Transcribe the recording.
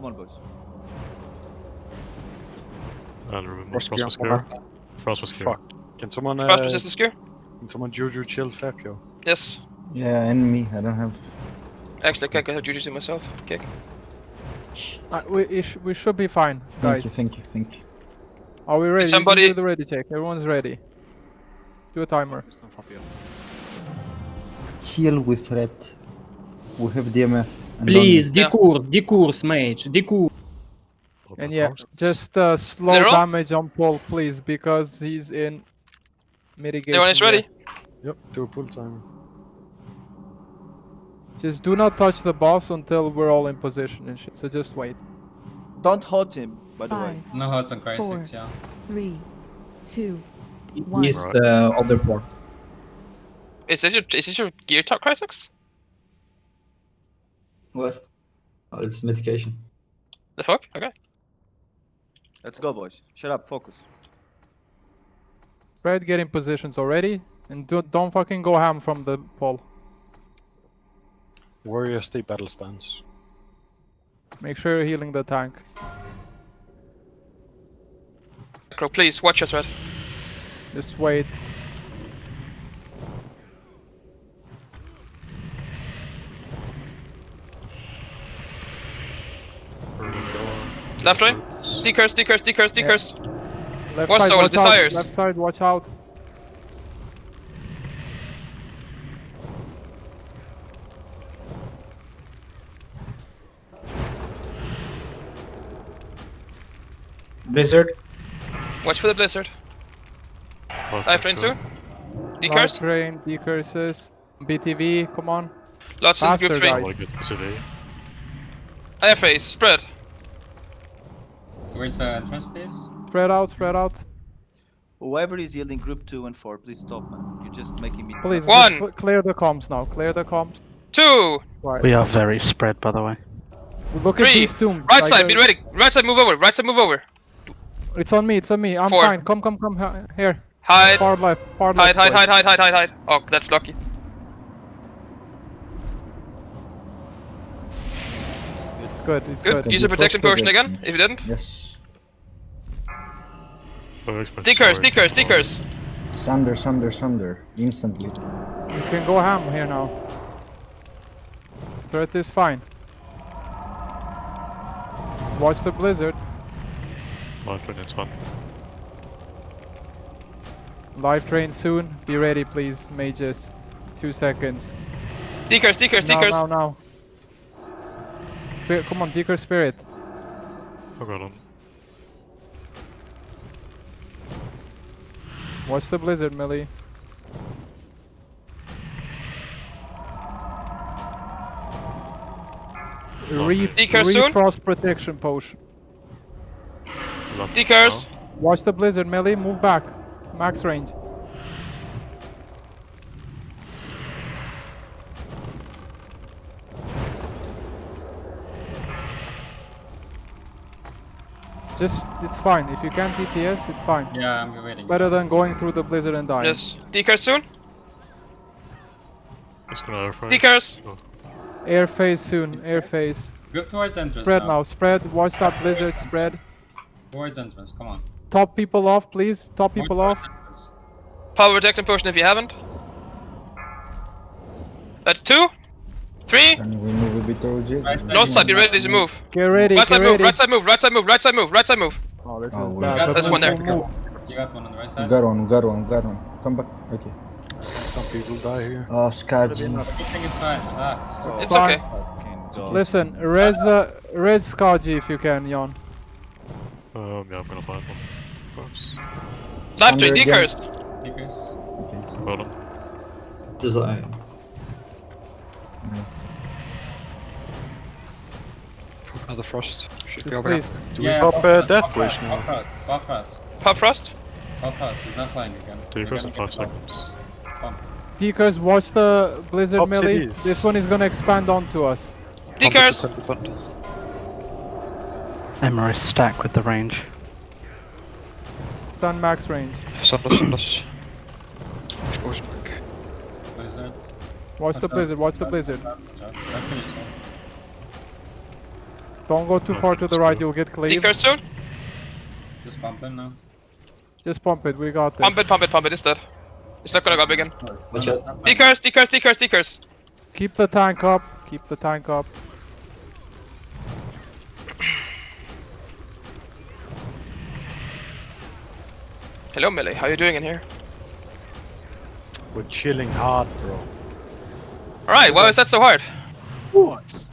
Come on, boys. I'll remember. Frost Frost was gear. clear. Frost was clear. Fuck. Can someone uh, Frost resistance gear? can someone Juju chill Fabio? Yes. Yeah, and me. I don't have. Actually, I can have Juju to myself. Kick. Uh, we, sh we should be fine, guys. Thank you, thank you, thank you. Are we ready? You somebody- Do the ready check. Everyone's ready. Do a timer. Chill with threat. We have DMF. And Please, Yeah. decurse, decurse, mage, decurse. Open And yeah, just uh, slow They're damage on Paul, please, because he's in mitigation. Everyone is ready? Yep, do a pull timer. Just do not touch the boss until we're all in position and shit. So just wait. Don't hurt him, by the way. Five, No hearts on Four. Crysis, yeah. three, two, one. He's Right. the other port. Is this your is this your gear top Crysex? What? Oh, it's mitigation. The fuck? Okay. Let's go, boys. Shut up, focus. Fred, get in positions already, and do, don't fucking go ham from the pole. Warrior stay battle stance. Make sure you're healing the tank. Crow, please watch your thread. Just wait. Left, right? Roots. Decurse, decurse, decurse, decurse. Left What side, soul? watch Desires. out. Left side, watch out. Blizzard. Watch for the blizzard. Frost I have next train door. too. Light Decurse. train, decurses. BTV, come on. Lots in Faster, group three. I guys. wanna get today. I have face. Spread. Where's the entrance, please? Spread out, spread out. Whoever is yielding group 2 and 4, please stop, man. You're just making me... Please, One. cl- clear the comms now. Clear the comms. Two. Right. We are very spread, by the way. Look at Three. these tombs. Right like, side, uh, be ready. Right side, move over. Right side, move over. It's on me, it's on me. I'm Four. fine. Come, come, come. Here. Hide. Far left, far Hide, left. hide, boys. hide, hide, hide, hide, hide. Oh, that's lucky. Good, it's Good. good. Use a protection potion again, if you didn't. Yes. Oh, expensive Decurse, sword. decurse, decurse. Sunder, sunder, sunder. Instantly. You can go ham here now. Threat is fine. Watch the blizzard. Light train, it's fun. Life drain soon. Be ready, please, mages. Two seconds. Decurse, decurse, Now, decurse. now, now. Come on, Deeker Spirit. Oh god, on. Watch the blizzard, Millie. Re, Deeker soon? frost protection potion. Left Decurse. Watch the blizzard, Millie. Move back. Max range. Just, it's fine. If you can't DPS, it's fine. Yeah, I'm waiting. Better than going through the blizzard and dying. Yes. Decurse soon. It's gonna air fry. Decurse. Oh, Air phase soon. Air phase. Go towards entrance Spread now. now. Spread. Watch that blizzard. Spread. Towards entrance, come on. Top people off, please. Top people Towards off. entrance. Power protection potion if you haven't. That's two. Three. Can we move a bit towards it? Side. North side, be ready to move. Get ready. Right Get side move, right side move, right side move, right side move, right side move. Oh, this Oh, is bad. got- but one there. move, move. You got one on the right We side. got one, got one, got one. Come back. Okay. Some people die here. Oh, Skaji. I think it's fine, relax. It's It's fine. okay. Listen, res, uh, res Skaji if you can, Jan. Um, yeah, I'm gonna find one. First. Life drain, Thunder again. decurse. Decrease. Hold on. Design. Another frost. Should be over please. Do we Yeah, pop pop uh, Death pop Wish now? Pop fast, pop fast, Pop frost. pop fast. He's not flying again. We're Decurse gonna in five seconds. Bumped. Decurs, watch the blizzard Top melee. cities. This one is gonna expand onto us. Decurse. Emery stack with the range. Stun max range. Sanders, Sanders. Explosion break. Blizzards. Watch the blizzard, watch the blizzard. Don't finish him. Don't go too far to the right, you'll get cleaved. Decurse soon. Just bump in now. Just pump it, we got this. Pump it, pump it, pump it. It's dead. It's not gonna go big again. Watch out. Decurse, decurse, decurse, decurse. Keep the tank up, keep the tank up. Hello, Millie. How you doing in here? We're chilling hard, bro. Alright, why is that so hard? Force.